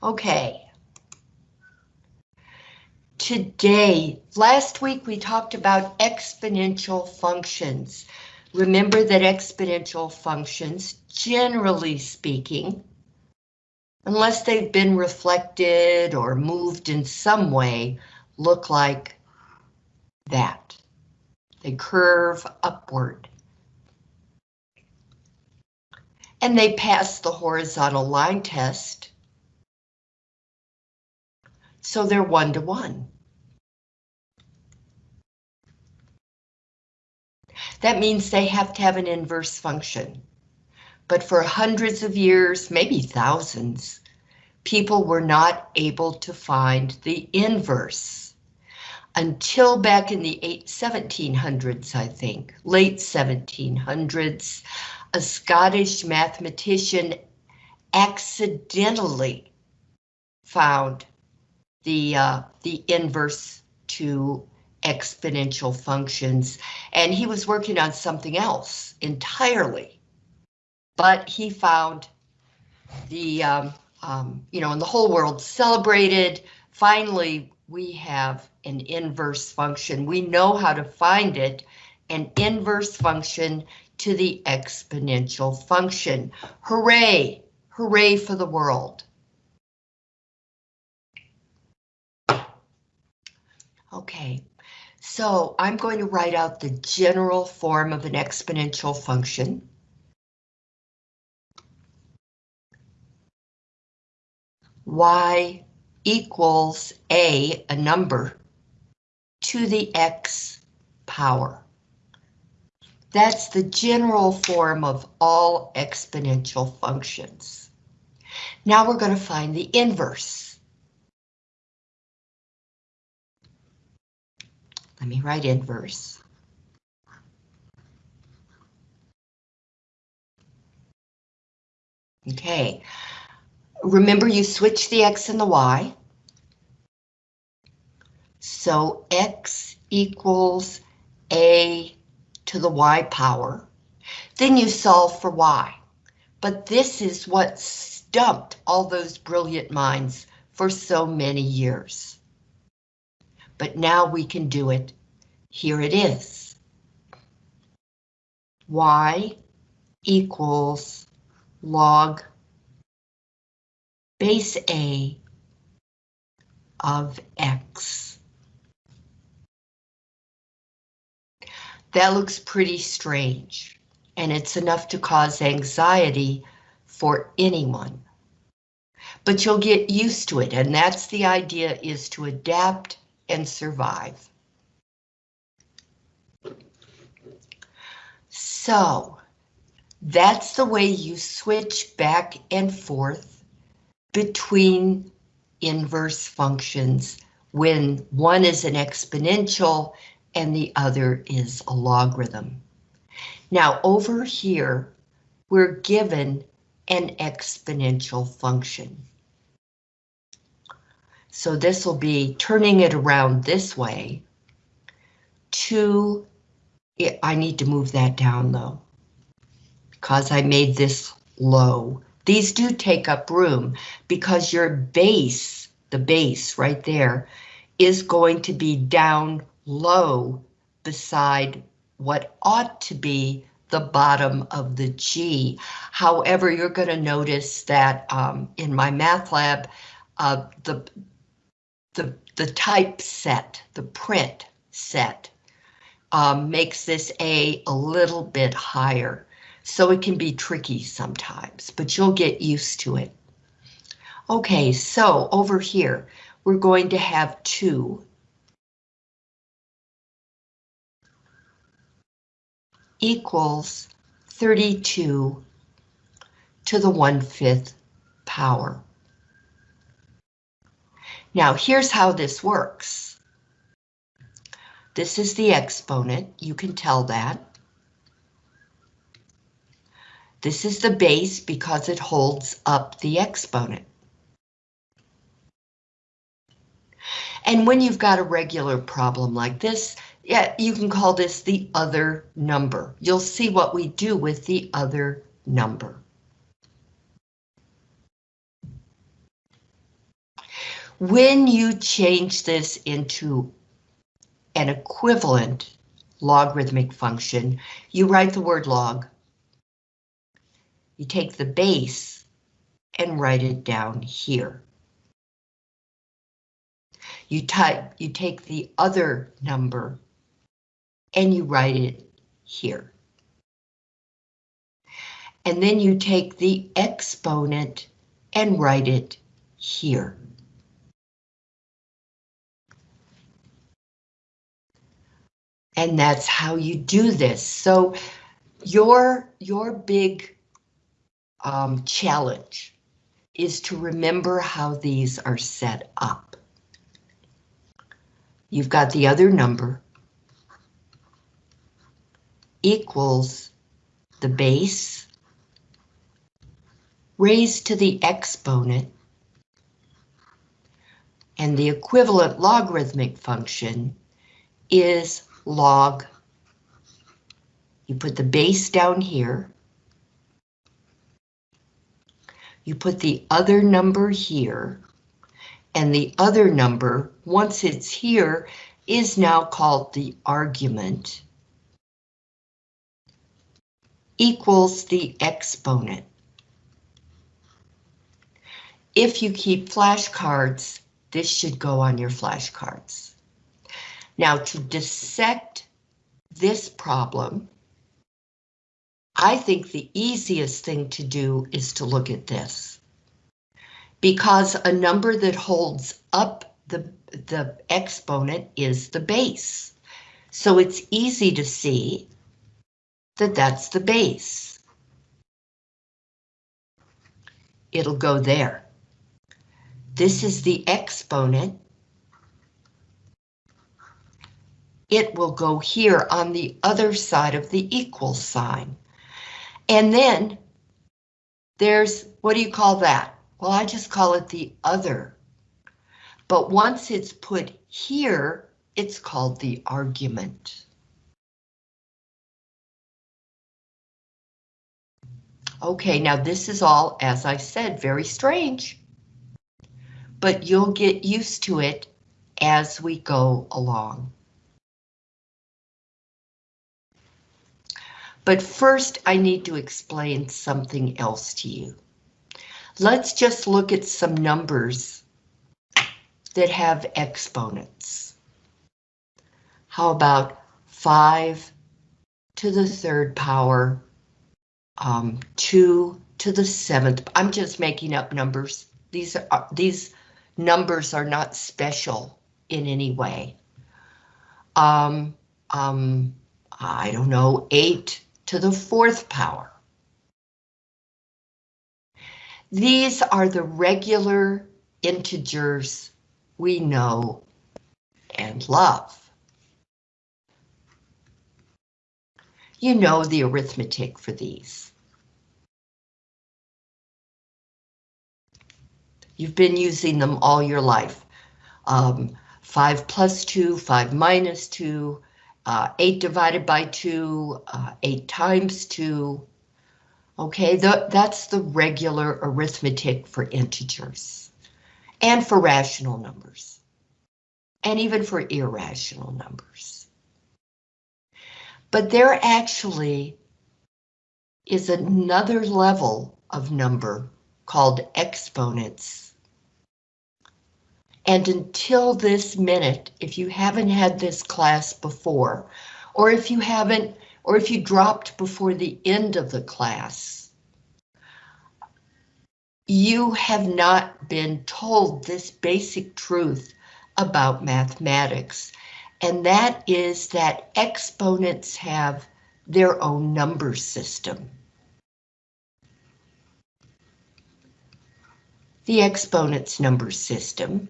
Okay. Today, last week we talked about exponential functions. Remember that exponential functions, generally speaking, unless they've been reflected or moved in some way, look like that. They curve upward. And they pass the horizontal line test. So they're one to one. That means they have to have an inverse function. But for hundreds of years, maybe thousands, people were not able to find the inverse until back in the 1700s, I think, late 1700s, a Scottish mathematician accidentally found the uh, the inverse to exponential functions, and he was working on something else entirely. But he found the, um, um, you know, and the whole world celebrated. Finally, we have an inverse function. We know how to find it, an inverse function to the exponential function. Hooray! Hooray for the world. Okay, so I'm going to write out the general form of an exponential function. y equals a, a number, to the x power. That's the general form of all exponential functions. Now we're going to find the inverse. Let me write inverse. Okay, remember you switch the x and the y. So x equals a to the y power. Then you solve for y. But this is what stumped all those brilliant minds for so many years but now we can do it. Here it is. Y equals log base A of X. That looks pretty strange, and it's enough to cause anxiety for anyone. But you'll get used to it, and that's the idea is to adapt and survive. So that's the way you switch back and forth between inverse functions when one is an exponential and the other is a logarithm. Now over here, we're given an exponential function. So this will be turning it around this way. Two, I need to move that down though, because I made this low. These do take up room because your base, the base right there, is going to be down low beside what ought to be the bottom of the G. However, you're going to notice that um, in MyMathLab, uh, the the, the type set, the print set, um, makes this A a little bit higher. So it can be tricky sometimes, but you'll get used to it. Okay, so over here, we're going to have two. equals 32 to the 1 5th power. Now here's how this works. This is the exponent, you can tell that. This is the base because it holds up the exponent. And when you've got a regular problem like this, yeah, you can call this the other number. You'll see what we do with the other number. When you change this into an equivalent logarithmic function, you write the word log. You take the base and write it down here. You type, you take the other number and you write it here. And then you take the exponent and write it here. And that's how you do this. So your, your big um, challenge is to remember how these are set up. You've got the other number equals the base raised to the exponent and the equivalent logarithmic function is log. You put the base down here. You put the other number here. And the other number, once it's here, is now called the argument equals the exponent. If you keep flashcards, this should go on your flashcards. Now to dissect this problem, I think the easiest thing to do is to look at this. Because a number that holds up the, the exponent is the base. So it's easy to see that that's the base. It'll go there. This is the exponent it will go here on the other side of the equal sign. And then there's, what do you call that? Well, I just call it the other. But once it's put here, it's called the argument. Okay, now this is all, as I said, very strange. But you'll get used to it as we go along. But first I need to explain something else to you. Let's just look at some numbers that have exponents. How about 5 to the third power, um, 2 to the seventh. I'm just making up numbers. These are these numbers are not special in any way. Um, um, I don't know, 8 to the fourth power. These are the regular integers we know and love. You know the arithmetic for these. You've been using them all your life. Um, 5 plus 2, 5 minus 2, uh, 8 divided by 2, uh, 8 times 2. Okay, the, that's the regular arithmetic for integers and for rational numbers and even for irrational numbers. But there actually is another level of number called exponents and until this minute, if you haven't had this class before, or if you haven't, or if you dropped before the end of the class, you have not been told this basic truth about mathematics, and that is that exponents have their own number system. The exponents number system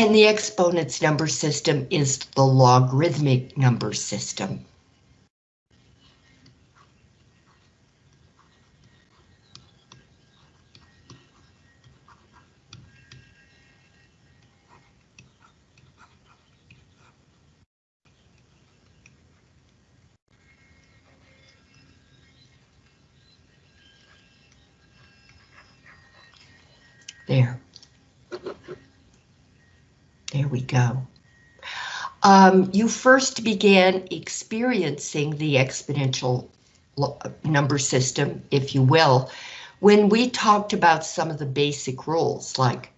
And the exponents number system is the logarithmic number system. There. There we go. Um, you first began experiencing the exponential number system, if you will, when we talked about some of the basic rules like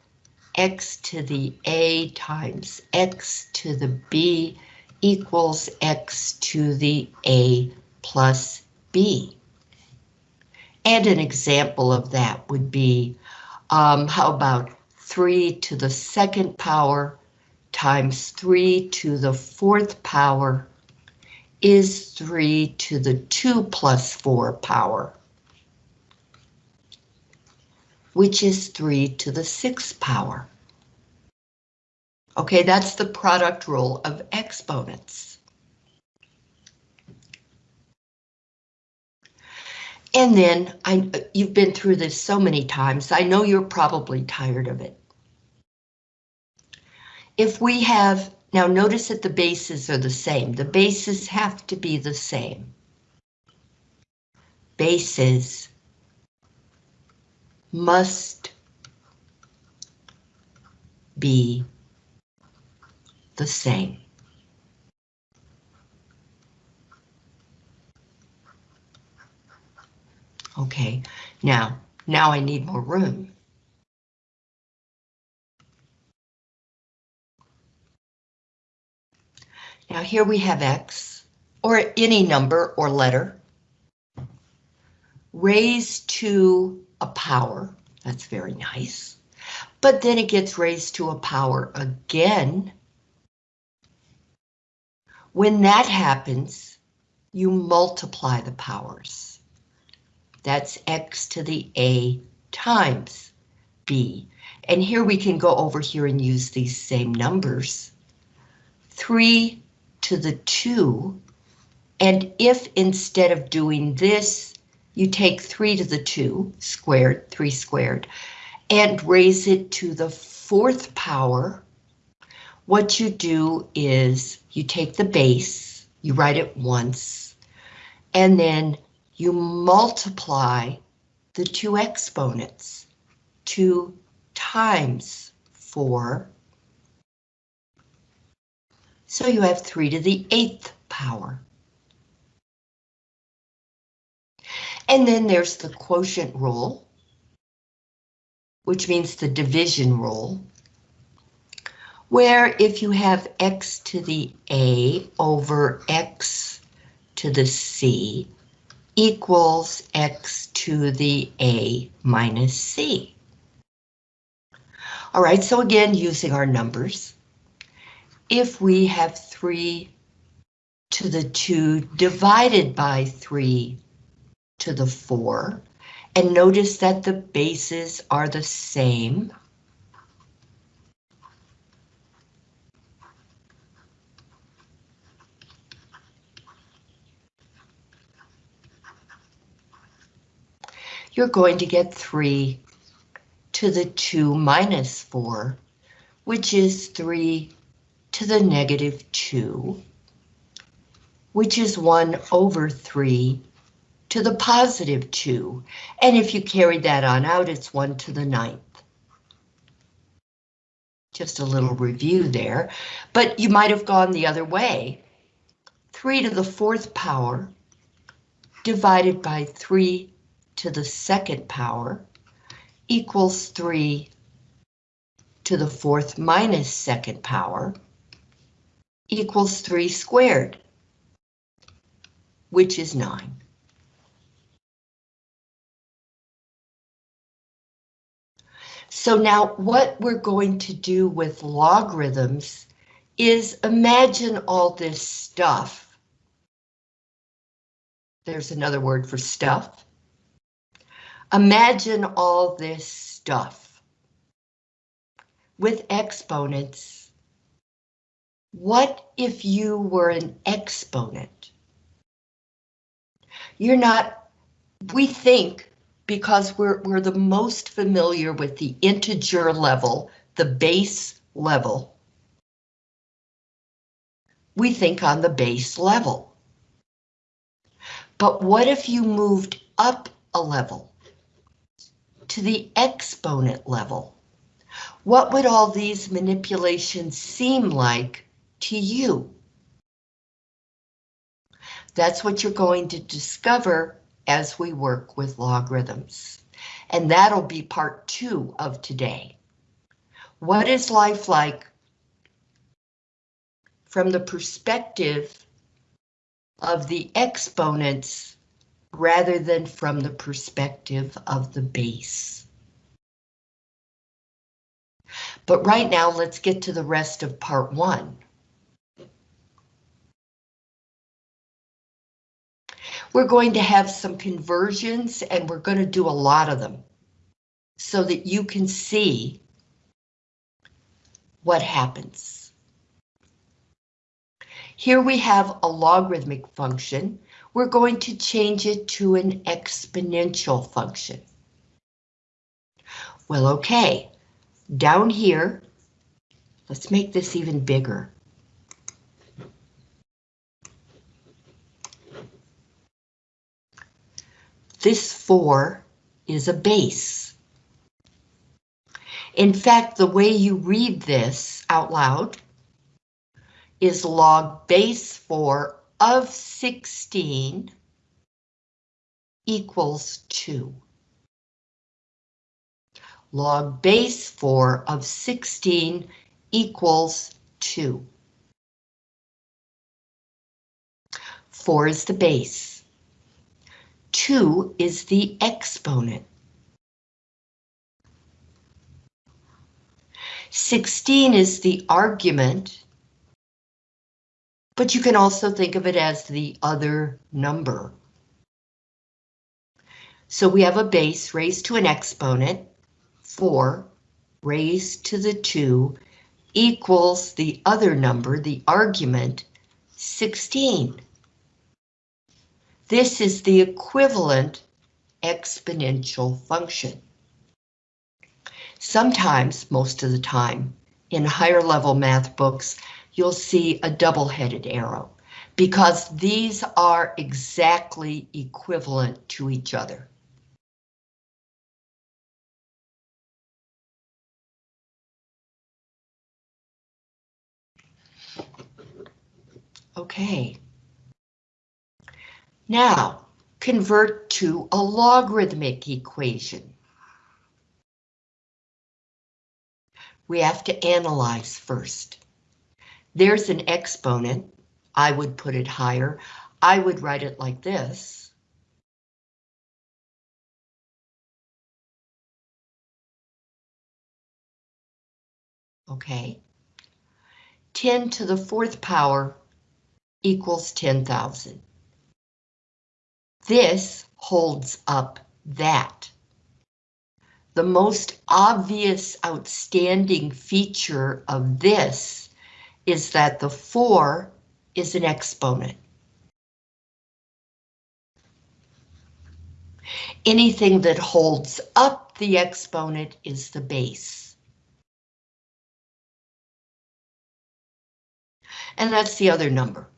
x to the a times x to the b equals x to the a plus b. And an example of that would be, um, how about 3 to the second power times 3 to the fourth power is 3 to the 2 plus 4 power, which is 3 to the 6th power. Okay, that's the product rule of exponents. And then, I, you've been through this so many times, I know you're probably tired of it. If we have, now notice that the bases are the same. The bases have to be the same. Bases must be the same. Okay, now, now I need more room. Now here we have X, or any number or letter, raised to a power. That's very nice. But then it gets raised to a power again when that happens, you multiply the powers. That's x to the a times b. And here we can go over here and use these same numbers. 3 to the 2, and if instead of doing this, you take 3 to the 2 squared, 3 squared, and raise it to the fourth power, what you do is you take the base, you write it once, and then you multiply the two exponents, 2 times 4. So you have 3 to the 8th power. And then there's the quotient rule, which means the division rule where if you have x to the a over x to the c equals x to the a minus c. All right, so again, using our numbers, if we have 3 to the 2 divided by 3 to the 4, and notice that the bases are the same, you're going to get 3 to the 2 minus 4, which is 3 to the negative 2, which is 1 over 3 to the positive 2. And if you carry that on out, it's 1 to the ninth. Just a little review there, but you might have gone the other way. 3 to the fourth power divided by 3 to the second power equals 3 to the fourth minus second power equals 3 squared, which is 9. So now what we're going to do with logarithms is imagine all this stuff. There's another word for stuff Imagine all this stuff with exponents. What if you were an exponent? You're not, we think, because we're, we're the most familiar with the integer level, the base level, we think on the base level. But what if you moved up a level? to the exponent level. What would all these manipulations seem like to you? That's what you're going to discover as we work with logarithms. And that'll be part two of today. What is life like from the perspective of the exponents rather than from the perspective of the base? But right now, let's get to the rest of part one. We're going to have some conversions and we're going to do a lot of them so that you can see what happens. Here we have a logarithmic function. We're going to change it to an exponential function. Well, okay, down here, let's make this even bigger. This 4 is a base. In fact, the way you read this out loud is log base 4 of 16 equals 2. Log base 4 of 16 equals 2. 4 is the base. 2 is the exponent. 16 is the argument, but you can also think of it as the other number. So we have a base raised to an exponent, 4 raised to the 2 equals the other number, the argument, 16. This is the equivalent exponential function. Sometimes, most of the time, in higher level math books, you'll see a double-headed arrow because these are exactly equivalent to each other. Okay. Now, convert to a logarithmic equation. We have to analyze first. There's an exponent. I would put it higher. I would write it like this. Okay. 10 to the fourth power equals 10,000. This holds up that. The most obvious outstanding feature of this is that the 4 is an exponent. Anything that holds up the exponent is the base. And that's the other number.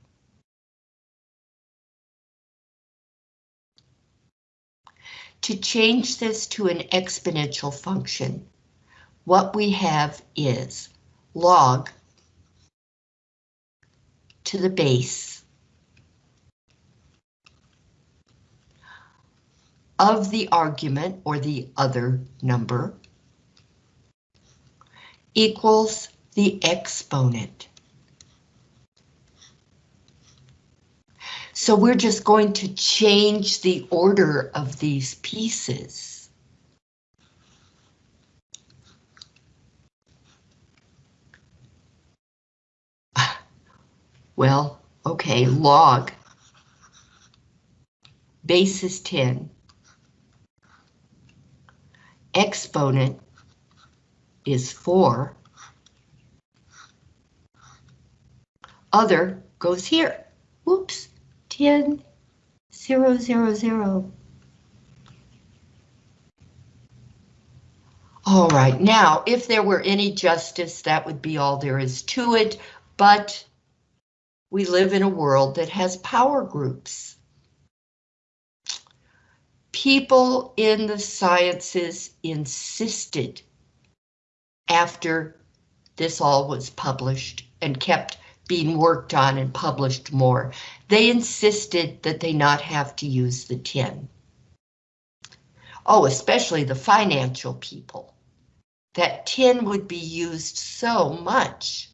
To change this to an exponential function, what we have is log to the base of the argument or the other number equals the exponent. So we're just going to change the order of these pieces. Well, okay, log. Base is 10. Exponent is 4. Other goes here. Whoops. 10, 0, 0, 0. All right, now, if there were any justice, that would be all there is to it, but we live in a world that has power groups. People in the sciences insisted after this all was published and kept being worked on and published more, they insisted that they not have to use the 10. Oh, especially the financial people. That 10 would be used so much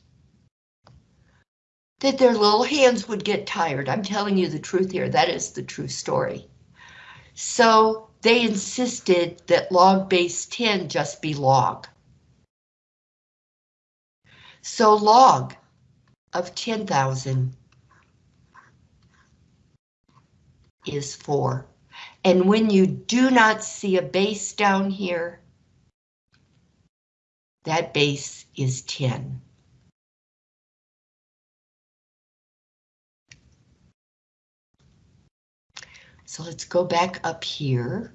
that their little hands would get tired. I'm telling you the truth here. That is the true story. So they insisted that log base 10 just be log. So log of 10,000 is 4. And when you do not see a base down here, that base is 10. So let's go back up here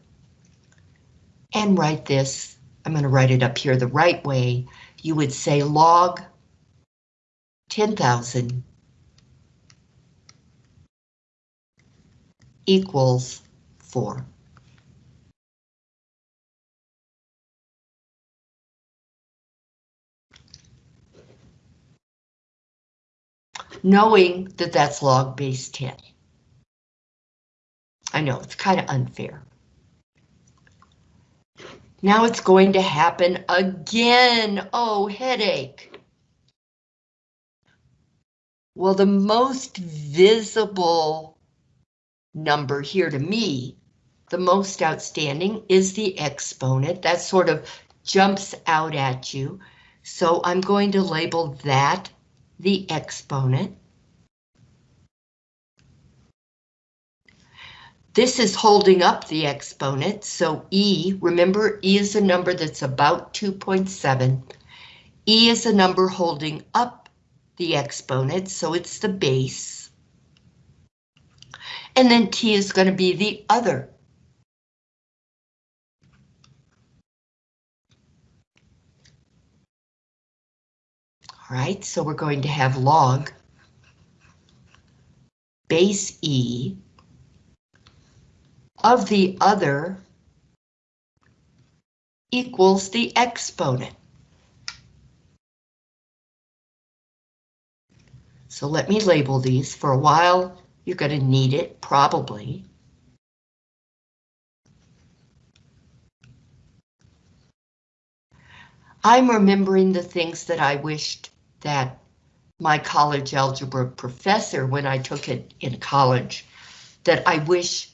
and write this. I'm going to write it up here the right way. You would say log 10,000 equals 4. Knowing that that's log base 10. I know it's kind of unfair. Now it's going to happen again. Oh, headache. Well, the most visible number here to me, the most outstanding, is the exponent. That sort of jumps out at you. So I'm going to label that the exponent. This is holding up the exponent, so E, remember E is a number that's about 2.7. E is a number holding up the exponent, so it's the base. And then T is going to be the other. All right, so we're going to have log base E of the other equals the exponent. So let me label these. For a while, you're going to need it, probably. I'm remembering the things that I wished that my college algebra professor, when I took it in college, that I wish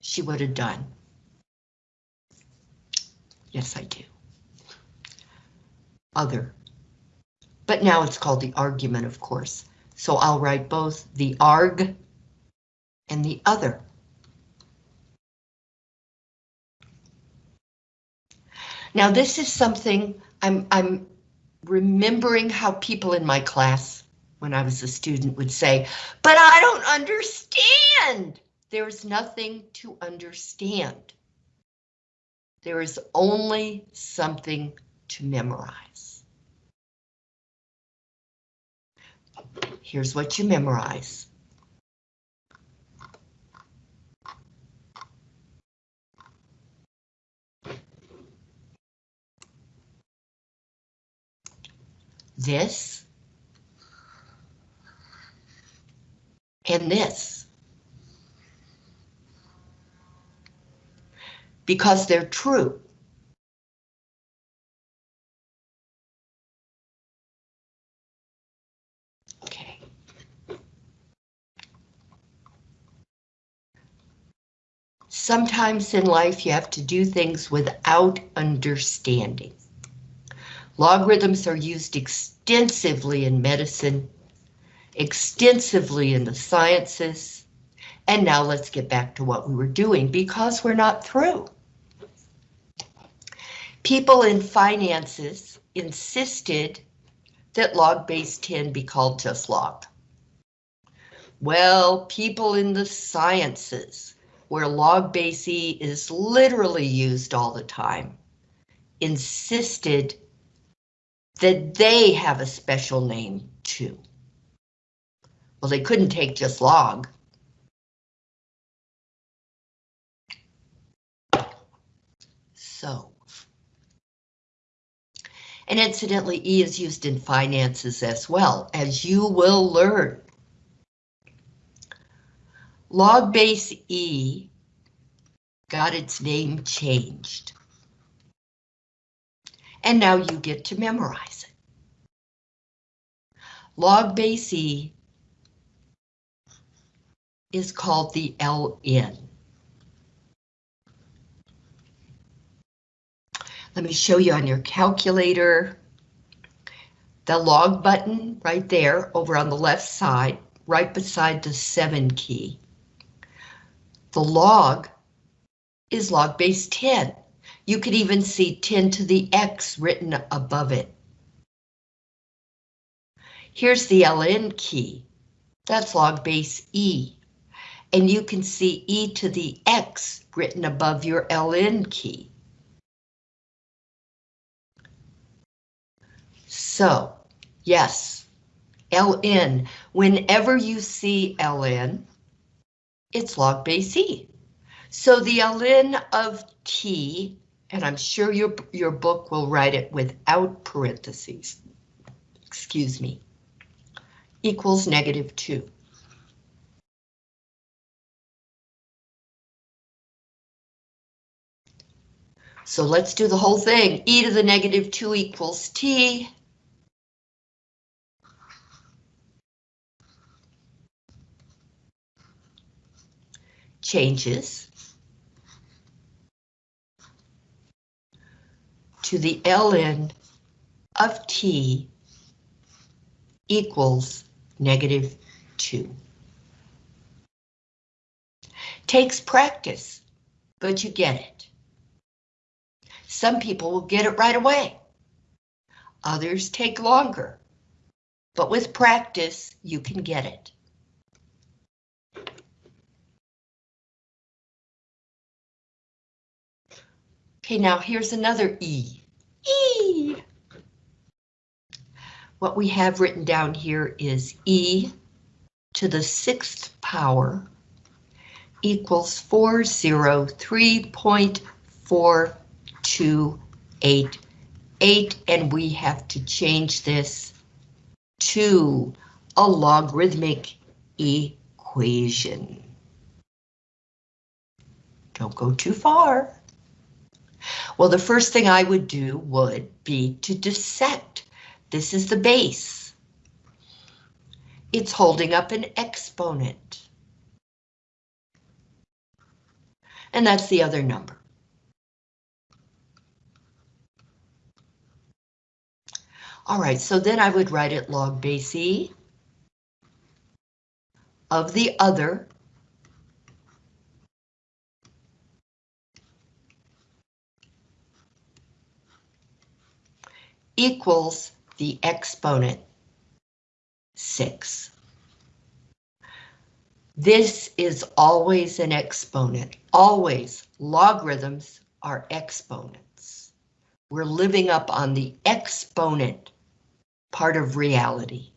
she would have done. Yes, I do. Other. But now it's called the argument, of course. So I'll write both the arg and the other. Now this is something I'm, I'm remembering how people in my class when I was a student would say, but I don't understand. There is nothing to understand. There is only something to memorize. Here's what you memorize. This and this. because they're true. Okay. Sometimes in life you have to do things without understanding. Logarithms are used extensively in medicine, extensively in the sciences, and now let's get back to what we were doing because we're not through. People in finances insisted that log base 10 be called just log. Well, people in the sciences, where log base E is literally used all the time, insisted that they have a special name too. Well, they couldn't take just log. So And incidentally, E is used in finances as well, as you will learn. Log base E got its name changed. And now you get to memorize it. Log base E is called the LN. Let me show you on your calculator. The log button right there over on the left side, right beside the 7 key. The log is log base 10. You could even see 10 to the X written above it. Here's the LN key. That's log base E. And you can see E to the X written above your LN key. So, yes, LN, whenever you see LN, it's log base E. So the ln of t, and I'm sure your, your book will write it without parentheses, excuse me, equals negative 2. So let's do the whole thing. e to the negative 2 equals t. changes to the ln of t equals negative 2. Takes practice, but you get it. Some people will get it right away. Others take longer, but with practice, you can get it. Okay, now here's another E. E! What we have written down here is E to the sixth power equals 403.428, and we have to change this to a logarithmic equation. Don't go too far. Well, the first thing I would do would be to dissect. This is the base. It's holding up an exponent. And that's the other number. All right, so then I would write it log base E of the other equals the exponent 6. This is always an exponent, always. Logarithms are exponents. We're living up on the exponent part of reality.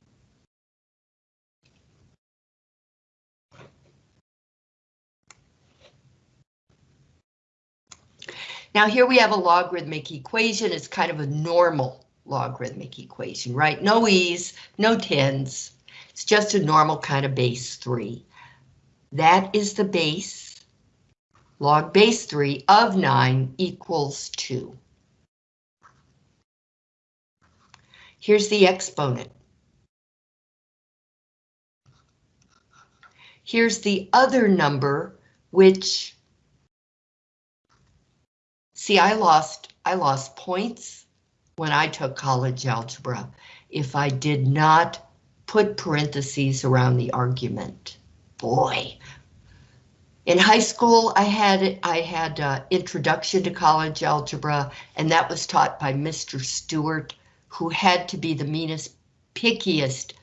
Now here we have a logarithmic equation. It's kind of a normal logarithmic equation, right? No e's, no tens. It's just a normal kind of base 3. That is the base. Log base 3 of 9 equals 2. Here's the exponent. Here's the other number, which, see, I lost, I lost points when I took college algebra if I did not put parentheses around the argument. Boy. In high school, I had I had uh, introduction to college algebra, and that was taught by Mr. Stewart, who had to be the meanest, pickiest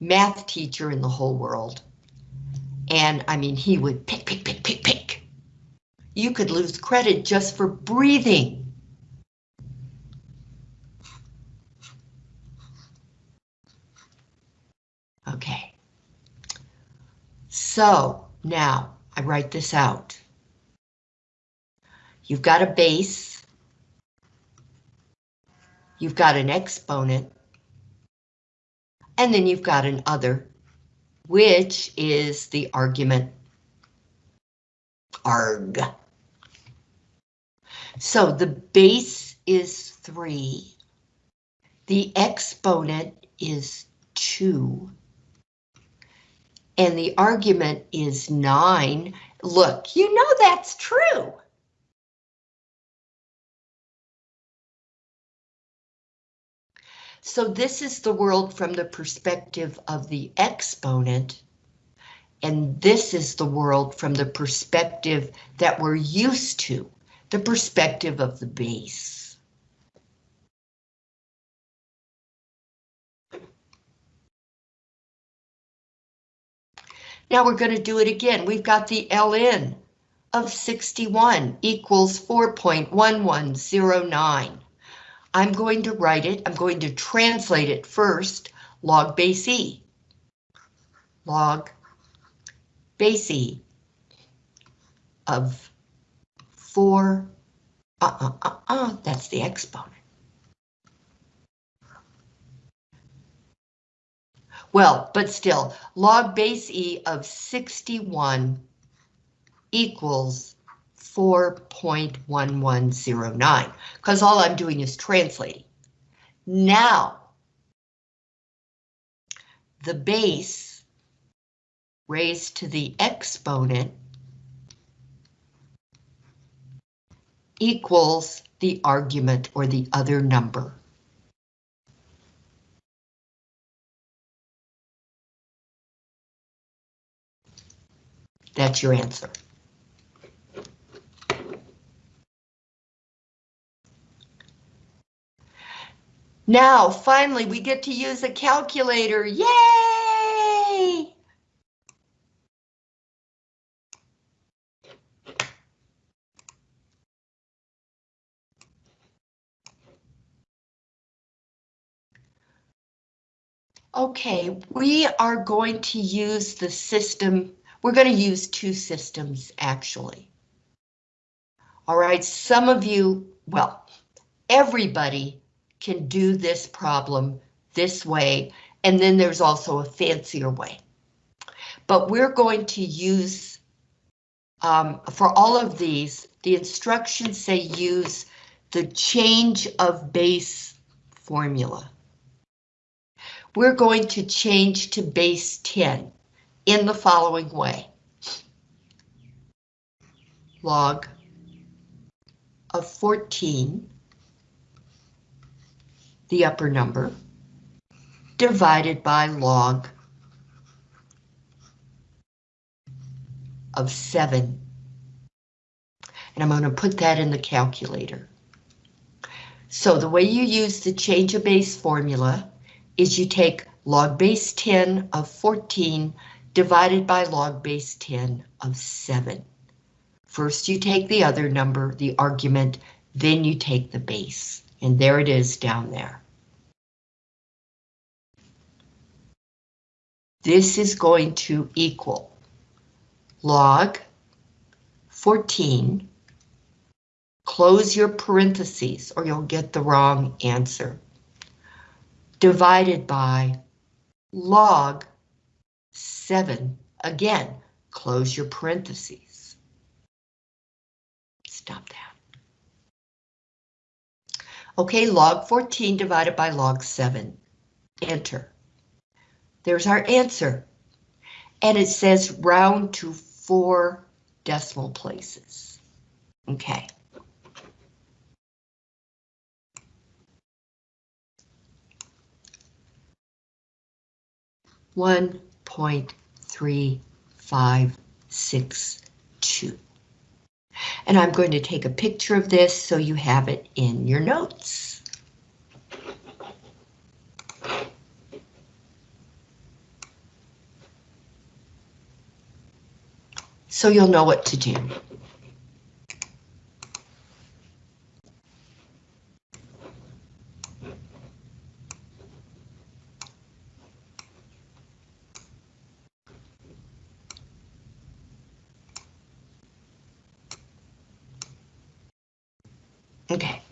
math teacher in the whole world. And I mean, he would pick, pick, pick, pick, pick. You could lose credit just for breathing. Okay. So now I write this out. You've got a base. you've got an exponent, and then you've got an other, which is the argument arg. So the base is 3. The exponent is 2. And the argument is 9. Look, you know that's true. So this is the world from the perspective of the exponent, and this is the world from the perspective that we're used to, the perspective of the base. Now we're going to do it again. We've got the ln of 61 equals 4.1109. I'm going to write it, I'm going to translate it first, log base E. Log base E of 4, uh-uh, uh-uh, that's the exponent. Well, but still, log base E of 61 equals 4.1109, because all I'm doing is translating. Now, the base raised to the exponent equals the argument or the other number. That's your answer. Now, finally, we get to use a calculator. Yay! Okay, we are going to use the system, we're going to use two systems actually. All right, some of you, well, everybody can do this problem this way, and then there's also a fancier way. But we're going to use, um, for all of these, the instructions say use the change of base formula. We're going to change to base 10 in the following way. Log of 14 the upper number, divided by log of 7. And I'm going to put that in the calculator. So the way you use the change of base formula is you take log base 10 of 14 divided by log base 10 of 7. First you take the other number, the argument, then you take the base. And there it is down there. This is going to equal log 14, close your parentheses or you'll get the wrong answer, divided by log 7, again, close your parentheses. Stop that. Okay, log 14 divided by log 7. Enter. There's our answer. And it says round to four decimal places. Okay. One point three five six two. And I'm going to take a picture of this so you have it in your notes. So you'll know what to do. Okay.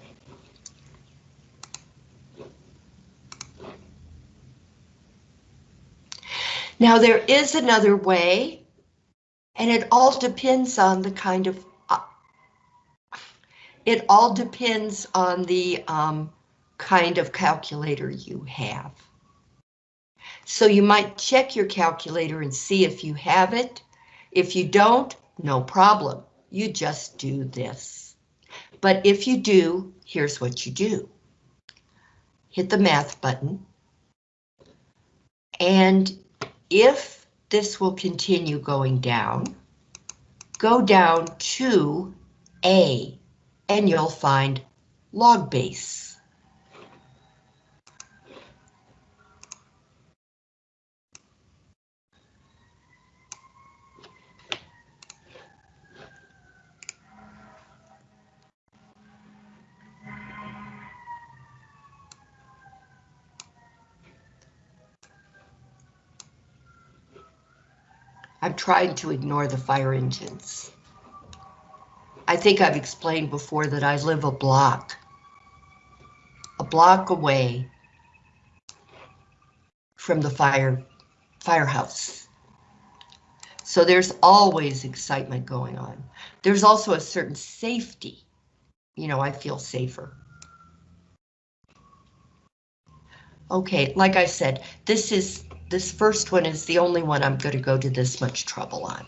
Now there is another way, and it all depends on the kind of, uh, it all depends on the um, kind of calculator you have. So you might check your calculator and see if you have it. If you don't, no problem. You just do this. But if you do, here's what you do. Hit the math button. And if this will continue going down, go down to A and you'll find log base. I'm trying to ignore the fire engines. I think I've explained before that I live a block, a block away from the fire firehouse. So there's always excitement going on. There's also a certain safety. You know, I feel safer. Okay, like I said, this is this first one is the only one I'm going to go to this much trouble on.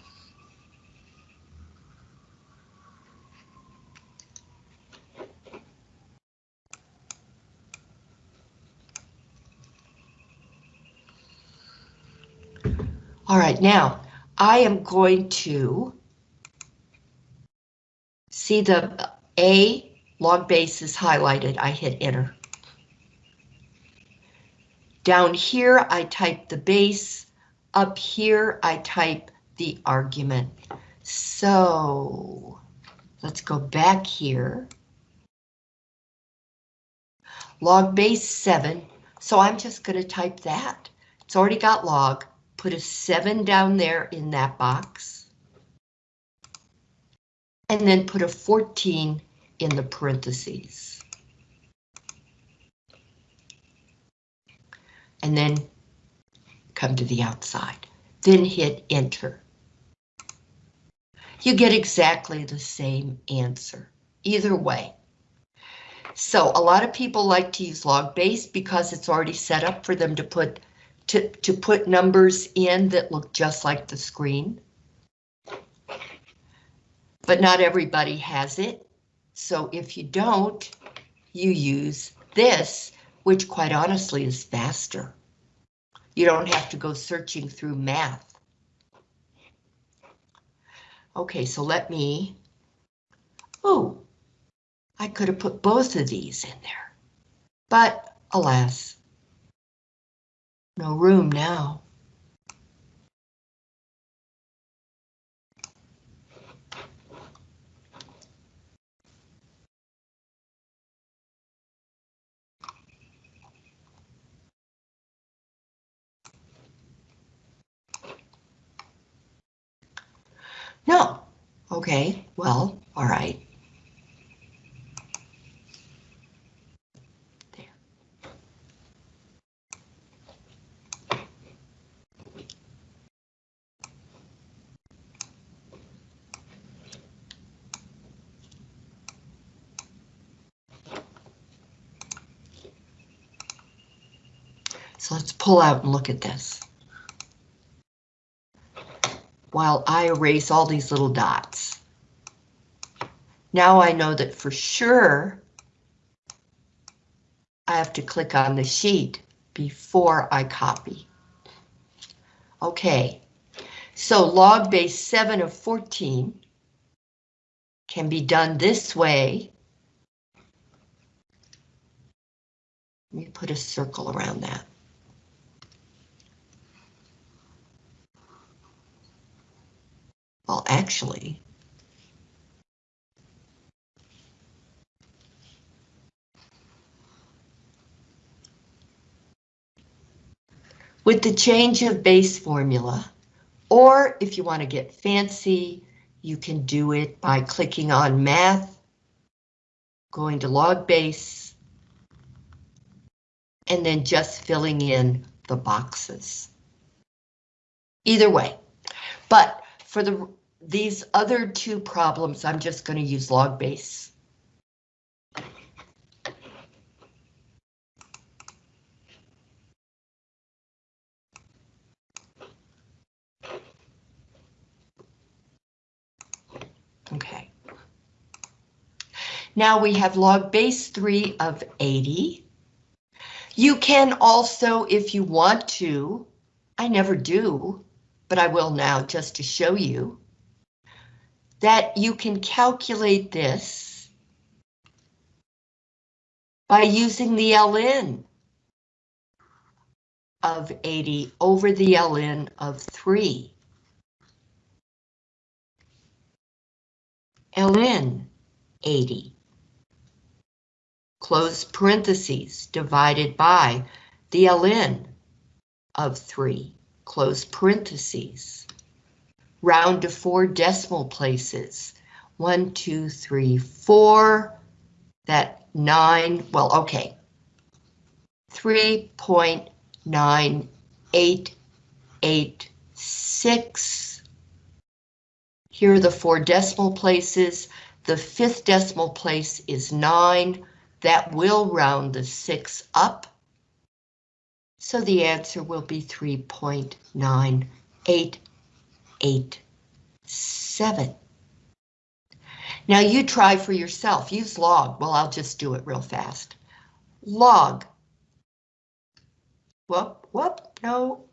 All right, now I am going to see the A log base is highlighted. I hit enter. Down here, I type the base. Up here, I type the argument. So let's go back here. Log base 7. So I'm just going to type that. It's already got log. Put a 7 down there in that box. And then put a 14 in the parentheses. And then come to the outside. Then hit enter. You get exactly the same answer, either way. So a lot of people like to use log base because it's already set up for them to put to, to put numbers in that look just like the screen. But not everybody has it. So if you don't, you use this which quite honestly is faster. You don't have to go searching through math. Okay, so let me, oh, I could have put both of these in there, but alas, no room now. No. Okay, well, all right. There. So let's pull out and look at this while I erase all these little dots. Now I know that for sure I have to click on the sheet before I copy. Okay, so log base 7 of 14 can be done this way. Let me put a circle around that. Well, actually, with the change of base formula, or if you want to get fancy, you can do it by clicking on math, going to log base, and then just filling in the boxes. Either way. But for the these other two problems, I'm just going to use log base. Okay. Now we have log base 3 of 80. You can also, if you want to, I never do, but I will now just to show you, that you can calculate this by using the ln of 80 over the ln of 3. ln 80 close parentheses divided by the ln of 3 close parentheses. Round to four decimal places. One two three four. That nine well okay. 3.9886 here are the four decimal places. The fifth decimal place is 9. That will round the 6 up. So the answer will be 3.9887. Now you try for yourself. Use log. Well, I'll just do it real fast. Log. Whoop, whoop, no.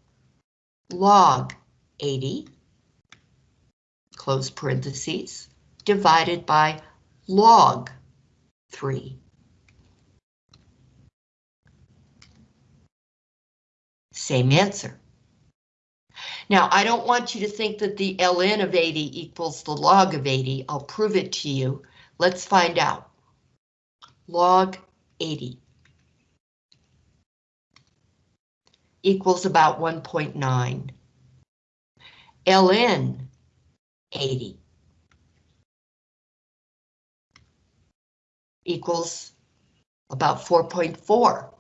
Log 80 close parentheses, divided by log 3. Same answer. Now, I don't want you to think that the ln of 80 equals the log of 80. I'll prove it to you. Let's find out. Log 80 equals about 1.9. ln 80 equals about 4.4.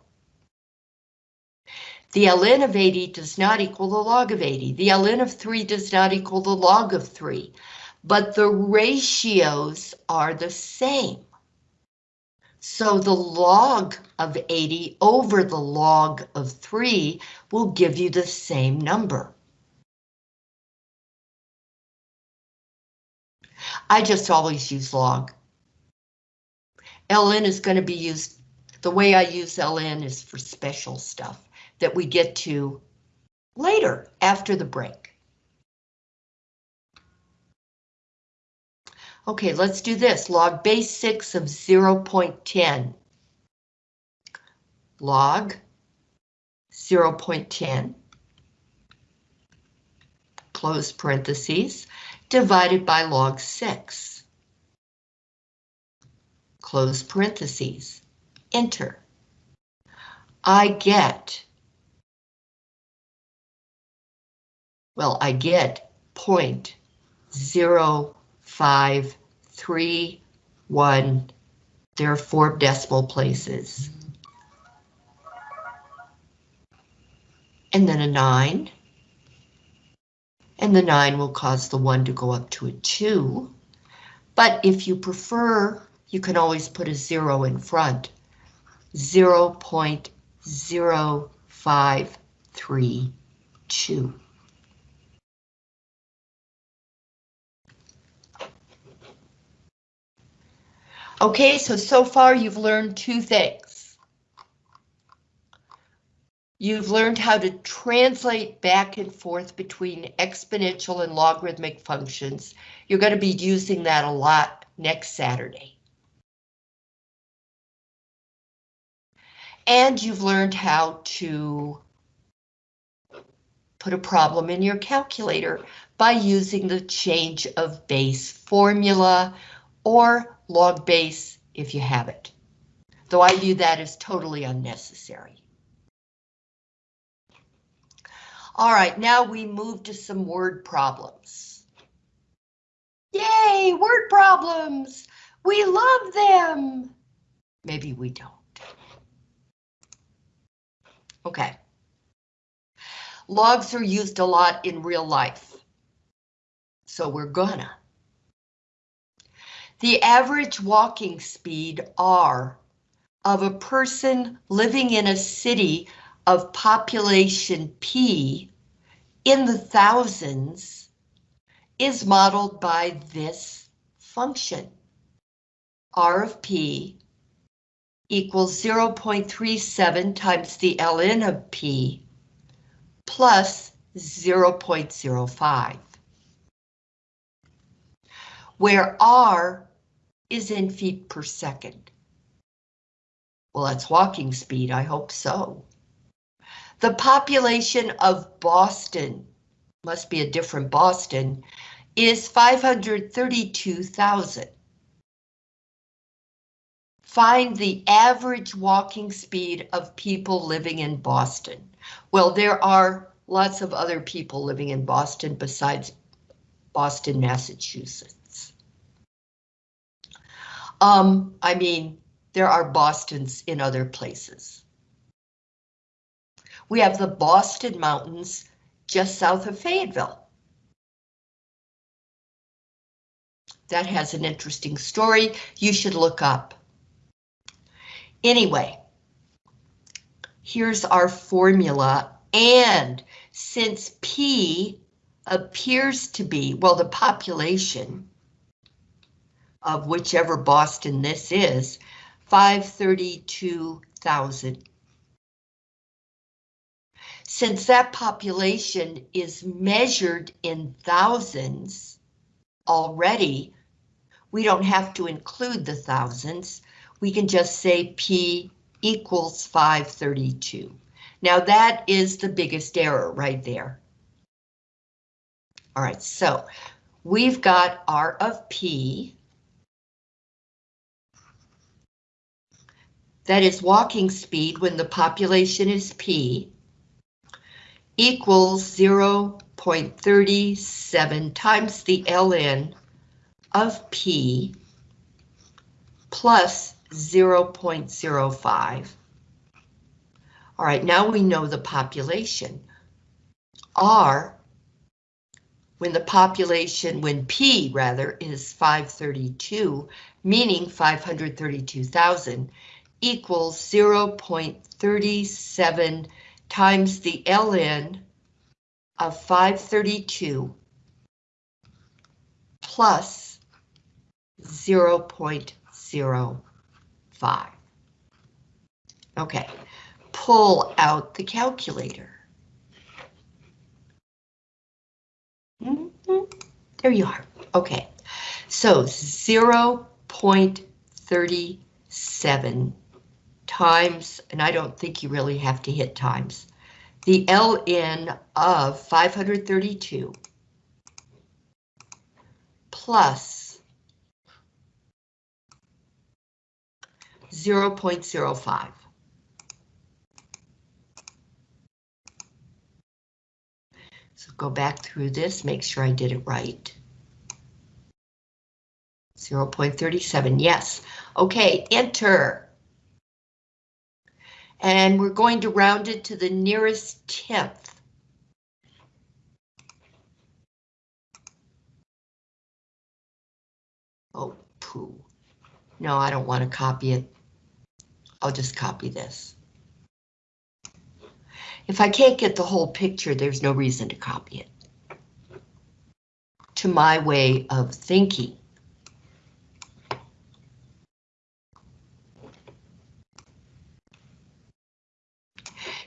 The ln of 80 does not equal the log of 80. The ln of 3 does not equal the log of 3, but the ratios are the same. So the log of 80 over the log of 3 will give you the same number. I just always use log. ln is going to be used, the way I use ln is for special stuff that we get to later after the break. Okay, let's do this. Log base 6 of 0.10. Log 0.10. Close parentheses divided by log 6. Close parentheses. Enter. I get, well, I get 0.0531. There are four decimal places. And then a 9 and the 9 will cause the 1 to go up to a 2. But if you prefer, you can always put a 0 in front. 0 0.0532. Okay, so so far you've learned two things. You've learned how to translate back and forth between exponential and logarithmic functions. You're going to be using that a lot next Saturday. And you've learned how to put a problem in your calculator by using the change of base formula or log base if you have it. Though I view that as totally unnecessary. All right, now we move to some word problems. Yay, word problems! We love them! Maybe we don't. Okay. Logs are used a lot in real life. So we're gonna. The average walking speed R of a person living in a city of population P in the thousands is modeled by this function. R of P equals 0.37 times the ln of P plus 0.05, where R is in feet per second. Well, that's walking speed, I hope so. The population of Boston, must be a different Boston, is 532,000. Find the average walking speed of people living in Boston. Well, there are lots of other people living in Boston besides Boston, Massachusetts. Um, I mean, there are Bostons in other places. We have the Boston Mountains just south of Fayetteville. That has an interesting story you should look up. Anyway, here's our formula, and since P appears to be, well, the population of whichever Boston this is, 532,000. Since that population is measured in thousands already, we don't have to include the thousands we can just say P equals 532. Now that is the biggest error right there. All right, so we've got R of P. That is walking speed when the population is P equals 0.37 times the ln of P plus 0.05. All right, now we know the population. R, when the population, when P rather, is 532, meaning 532,000, equals 0.37 times the ln of 532 plus 0.0 five. Okay, pull out the calculator. Mm -hmm. There you are. Okay, so 0.37 times, and I don't think you really have to hit times, the LN of 532 plus 0.05. So go back through this, make sure I did it right. 0.37, yes. Okay, enter. And we're going to round it to the nearest tenth. Oh, poo. No, I don't want to copy it. I'll just copy this. If I can't get the whole picture, there's no reason to copy it. To my way of thinking.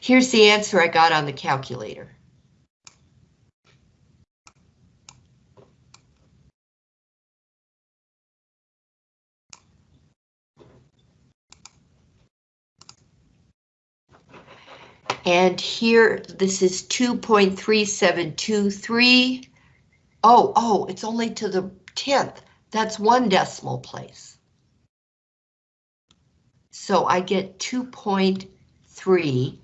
Here's the answer I got on the calculator. And here, this is 2.3723. Oh, oh, it's only to the 10th. That's one decimal place. So I get 2.3,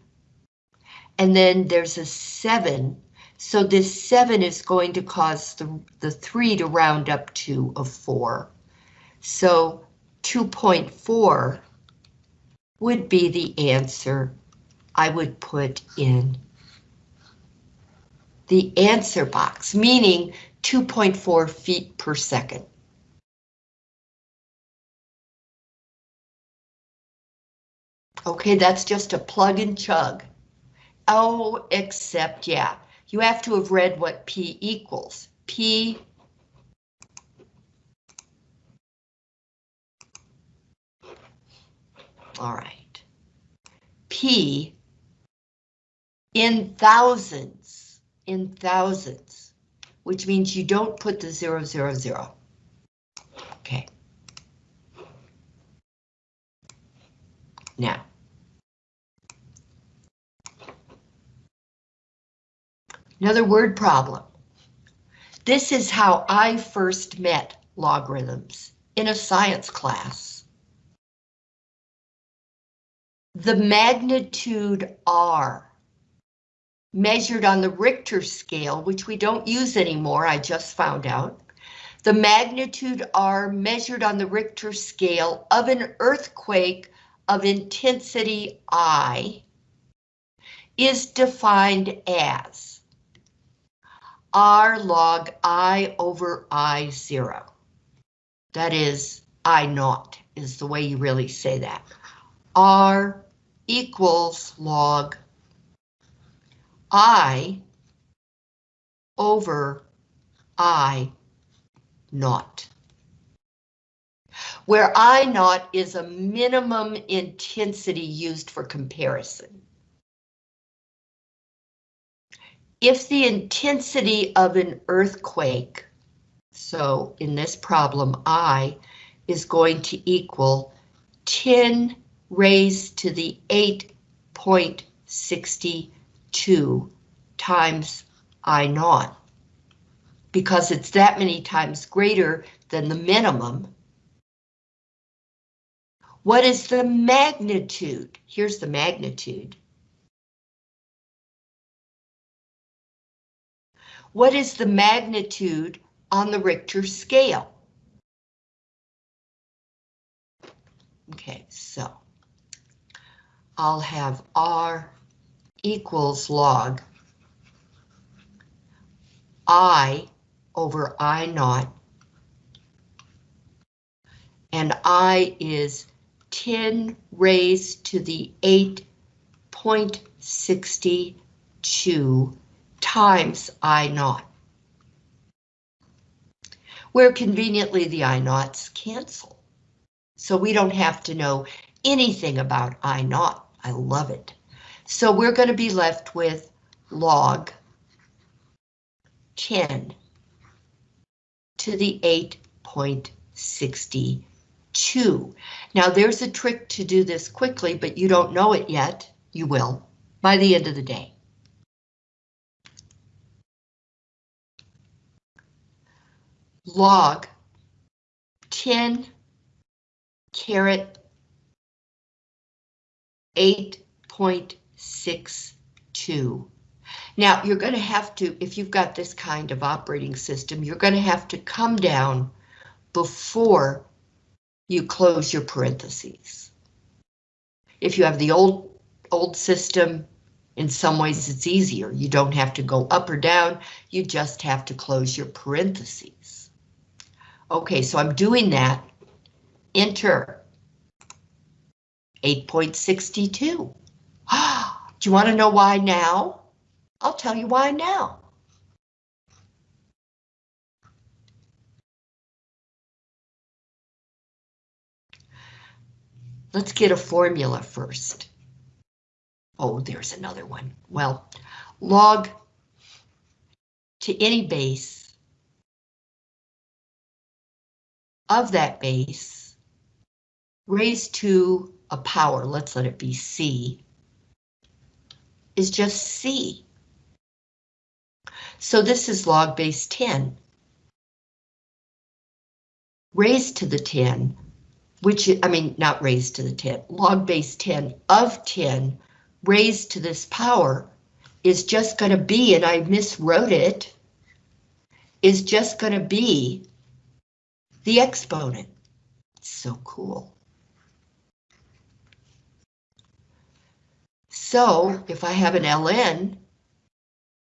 and then there's a 7. So this 7 is going to cause the, the 3 to round up to a 4. So 2.4 would be the answer I would put in the answer box, meaning 2.4 feet per second. Okay, that's just a plug and chug. Oh, except, yeah, you have to have read what P equals. P All right. P in thousands, in thousands, which means you don't put the zero, zero, zero. Okay. Now, Another word problem. This is how I first met logarithms in a science class. The magnitude R measured on the Richter scale, which we don't use anymore, I just found out. The magnitude R measured on the Richter scale of an earthquake of intensity I is defined as r log i over i zero. That is I naught is the way you really say that. R equals log I over I naught. Where I naught is a minimum intensity used for comparison. If the intensity of an earthquake, so in this problem, I is going to equal 10 raised to the 8.62 times I naught, because it's that many times greater than the minimum. What is the magnitude? Here's the magnitude. What is the magnitude on the Richter scale? Okay, so I'll have R equals log I over I naught. And I is 10 raised to the 8.62 times I naught. Where conveniently the I naughts cancel. So we don't have to know anything about I naught. I love it. So we're going to be left with log 10 to the 8.62. Now there's a trick to do this quickly, but you don't know it yet. You will by the end of the day. Log 10 caret 8.62. Now you're going to have to, if you've got this kind of operating system, you're going to have to come down before you close your parentheses. If you have the old old system, in some ways it's easier. You don't have to go up or down, you just have to close your parentheses. Okay, so I'm doing that. Enter. 8.62. Do you want to know why now? I'll tell you why now. Let's get a formula first. Oh, there's another one. Well, log to any base of that base raised to a power, let's let it be C, is just C. So this is log base 10. Raised to the 10, which, I mean, not raised to the 10, log base 10 of 10 raised to this power is just going to be, and I miswrote it, is just going to be the exponent. so cool. So if I have an ln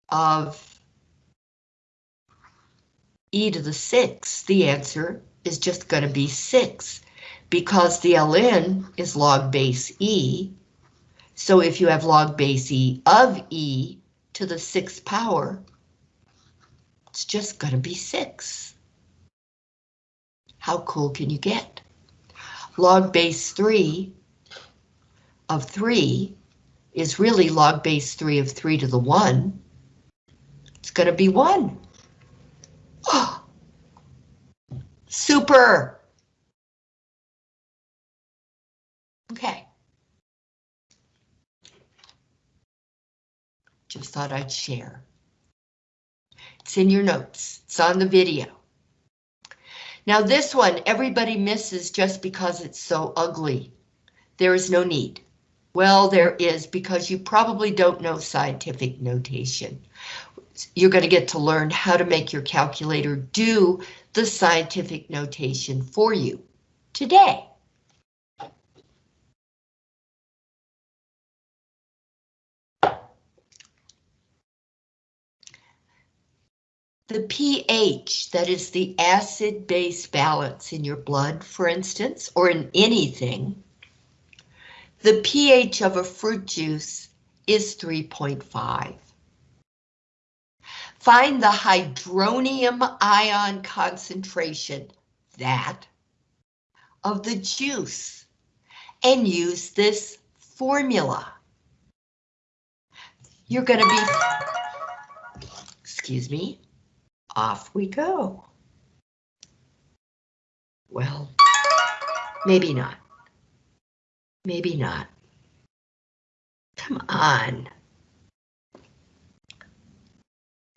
of e to the 6, the answer is just going to be 6 because the ln is log base e. So if you have log base e of e to the 6th power, it's just going to be 6. How cool can you get? Log base 3 of 3 is really log base 3 of 3 to the 1. It's going to be 1. Oh, super! Okay. Just thought I'd share. It's in your notes. It's on the video. Now this one, everybody misses just because it's so ugly. There is no need. Well, there is because you probably don't know scientific notation. You're going to get to learn how to make your calculator do the scientific notation for you today. The pH, that is the acid-base balance in your blood, for instance, or in anything, the pH of a fruit juice is 3.5. Find the hydronium ion concentration, that, of the juice, and use this formula. You're going to be, excuse me, off we go. Well, maybe not. Maybe not. Come on.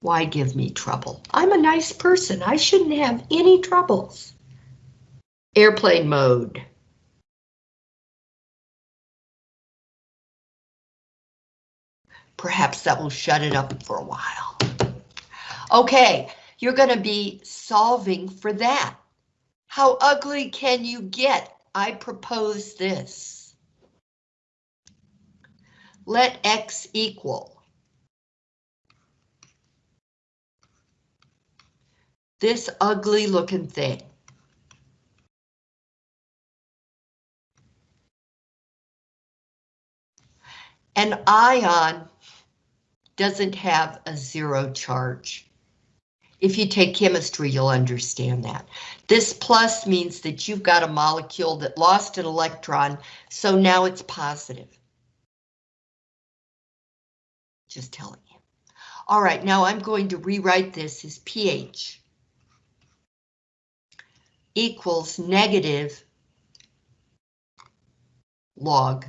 Why give me trouble? I'm a nice person. I shouldn't have any troubles. Airplane mode. Perhaps that will shut it up for a while. Okay, you're going to be solving for that. How ugly can you get? I propose this let X equal this ugly looking thing. An ion doesn't have a zero charge. If you take chemistry, you'll understand that. This plus means that you've got a molecule that lost an electron, so now it's positive. Just telling you. All right, now I'm going to rewrite this as pH equals negative log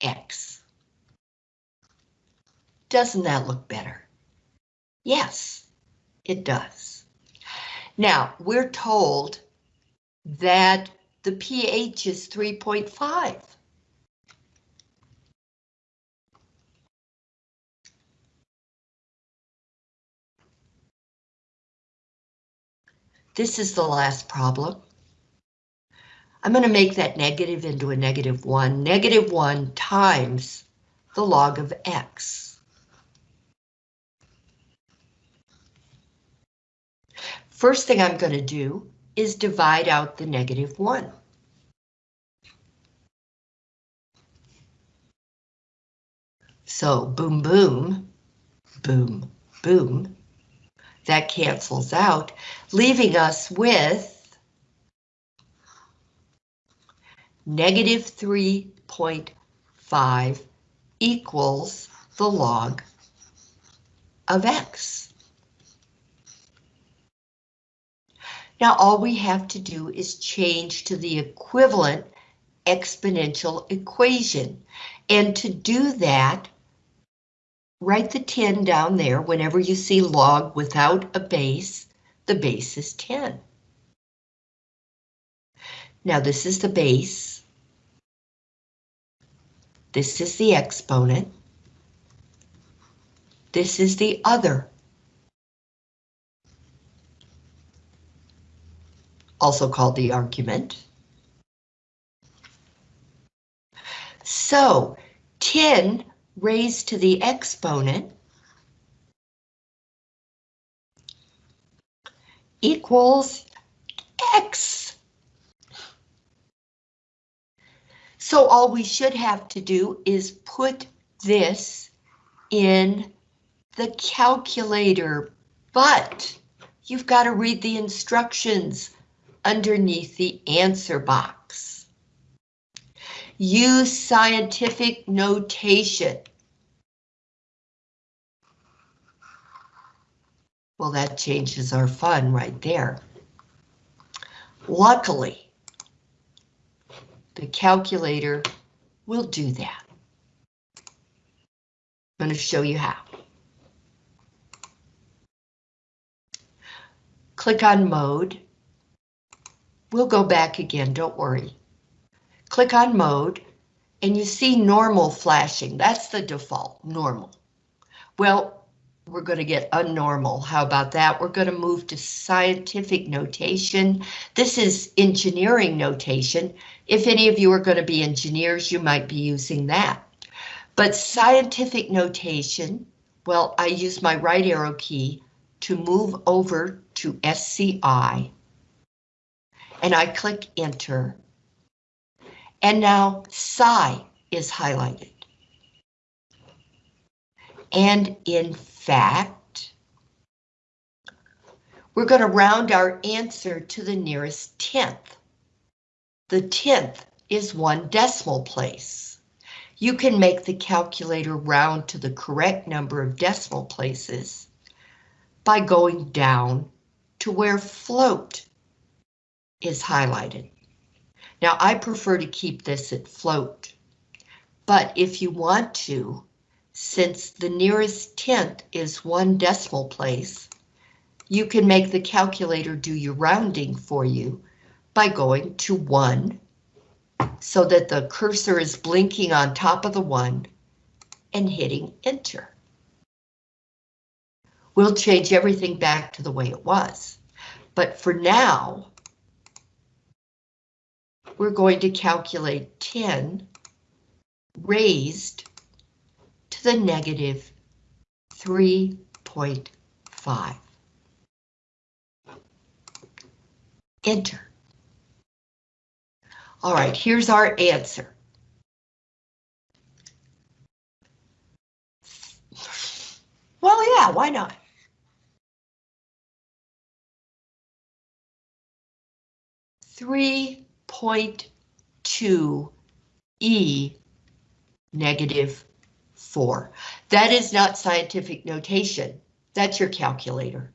X. Doesn't that look better? Yes, it does. Now, we're told that the pH is 3.5. This is the last problem. I'm going to make that negative into a negative 1. Negative 1 times the log of x. First thing I'm going to do is divide out the negative 1. So boom, boom, boom, boom, that cancels out, leaving us with negative 3.5 equals the log of x. Now all we have to do is change to the equivalent exponential equation. And to do that, Write the 10 down there whenever you see log without a base, the base is 10. Now this is the base. This is the exponent. This is the other. also called the argument. So 10 raised to the exponent equals x. So all we should have to do is put this in the calculator, but you've got to read the instructions underneath the answer box. Use scientific notation. Well, that changes our fun right there. Luckily, the calculator will do that. I'm going to show you how. Click on mode. We'll go back again, don't worry. Click on mode and you see normal flashing. That's the default, normal. Well, we're going to get unnormal. How about that? We're going to move to scientific notation. This is engineering notation. If any of you are going to be engineers, you might be using that. But scientific notation, well, I use my right arrow key to move over to SCI. And I click enter. And now SCI is highlighted. And in fact, we're going to round our answer to the nearest tenth. The tenth is one decimal place. You can make the calculator round to the correct number of decimal places by going down to where float is highlighted. Now I prefer to keep this at float, but if you want to, since the nearest tenth is one decimal place, you can make the calculator do your rounding for you by going to 1 so that the cursor is blinking on top of the 1 and hitting enter. We'll change everything back to the way it was. But for now, we're going to calculate 10 raised to the negative 3.5. Enter. All right, here's our answer. Well, yeah, why not? Three point two E negative 4. That is not scientific notation. That's your calculator.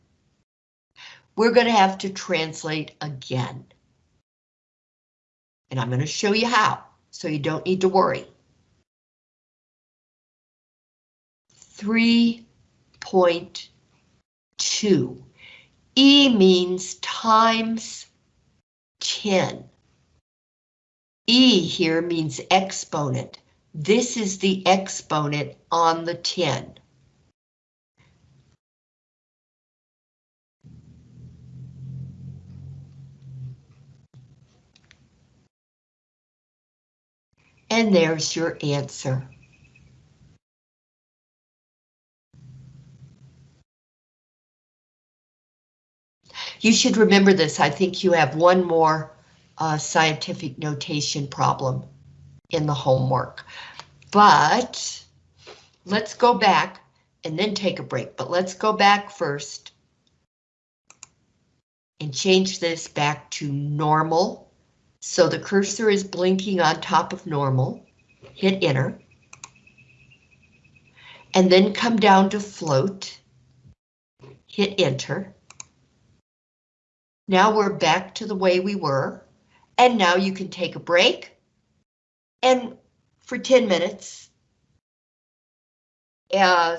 We're going to have to translate again. And I'm going to show you how, so you don't need to worry. 3.2. E means times 10. E here means exponent. This is the exponent on the 10. And there's your answer. You should remember this. I think you have one more uh, scientific notation problem in the homework. But let's go back and then take a break. But let's go back first and change this back to normal. So the cursor is blinking on top of normal. Hit enter. And then come down to float. Hit enter. Now we're back to the way we were. And now you can take a break and for 10 minutes.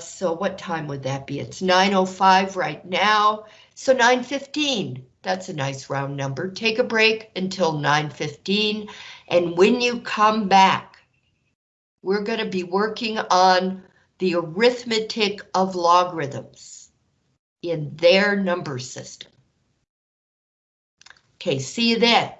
So what time would that be? It's 9.05 right now, so 9.15. That's a nice round number. Take a break until 9.15, and when you come back, we're going to be working on the arithmetic of logarithms in their number system. Okay, see you then.